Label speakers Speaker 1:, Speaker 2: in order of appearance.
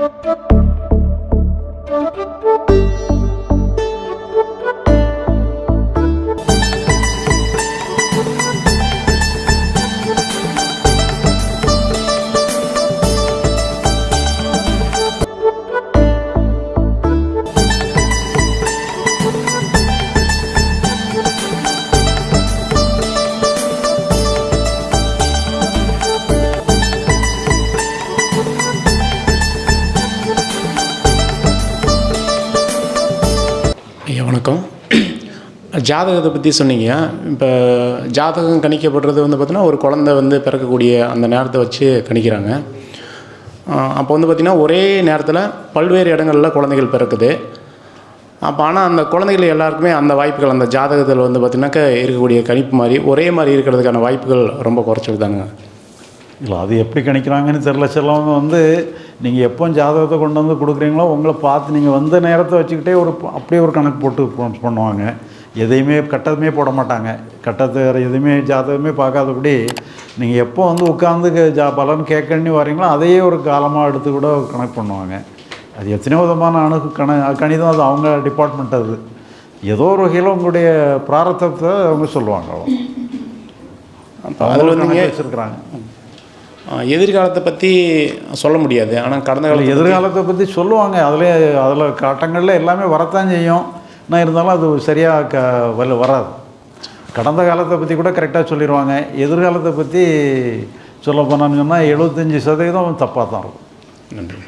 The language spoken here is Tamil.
Speaker 1: Thank you. ஐயா வணக்கம். ஜாதகத்தை பற்றி சொன்னீங்க. இப்போ ஜாதகம் கணிக்கப்படுறது வந்து பார்த்திங்கன்னா ஒரு குழந்தை வந்து பிறக்கக்கூடிய அந்த நேரத்தை வச்சு கணிக்கிறாங்க. அப்போ வந்து பார்த்திங்கன்னா ஒரே நேரத்தில் பல்வேறு இடங்களில் குழந்தைகள் பிறக்குது. அப்போ ஆனால் அந்த குழந்தைகள் எல்லாருக்குமே அந்த வாய்ப்புகள் அந்த ஜாதகத்தில் வந்து பார்த்திங்கனாக்கா இருக்கக்கூடிய கணிப்பு மாதிரி ஒரே மாதிரி இருக்கிறதுக்கான வாய்ப்புகள் ரொம்ப குறைச்சிருந்தாங்க
Speaker 2: இல்லை அது எப்படி கணிக்கிறாங்கன்னு தெரில சிலவங்க வந்து நீங்கள் எப்போ ஜாதகத்தை கொண்டு வந்து கொடுக்குறீங்களோ உங்களை பார்த்து நீங்கள் வந்த நேரத்தை வச்சுக்கிட்டே ஒரு அப்படியே ஒரு கணக்கு போட்டு பண்ணுவாங்க. எதையுமே கட்டதுமே போட மாட்டாங்க. கட்டத்தை வேறு எதுவுமே ஜாதகமே பார்க்காதபடி நீங்கள் எப்போ வந்து உட்காந்து ஜா பலன் கேட்கணுன்னு வரீங்களோ அதையே ஒரு காலமாக எடுத்து கூட கணக்கு பண்ணுவாங்க. அது எத்தனையோ விதமான அணுகு கண கணிதம் அது அவங்க டிபார்ட்மெண்ட் அது. ஏதோ ஒரு வகையில் உங்களுடைய பிராரத்தத்தை அவங்க சொல்லுவாங்க. அவ்வளோ
Speaker 1: அதில் வந்து
Speaker 2: வச்சுருக்குறாங்க.
Speaker 1: எதிர்காலத்தை பற்றி சொல்ல முடியாது. ஆனால் கடந்த காலத்தில்
Speaker 2: எதிர்காலத்தை பற்றி சொல்லுவாங்க. அதில் அதில் கட்டங்களில் எல்லாமே வரத்தான் செய்யும். ஆனால் இருந்தாலும் அது சரியாக க வல வராது. கடந்த காலத்தை பற்றி கூட கரெக்டாக சொல்லிடுவாங்க எதிர்காலத்தை பற்றி சொல்ல போனான்னு சொன்னால் எழுபத்தஞ்சி சதவீதம் தப்பாக தான் இருக்கும்.
Speaker 1: நன்றி.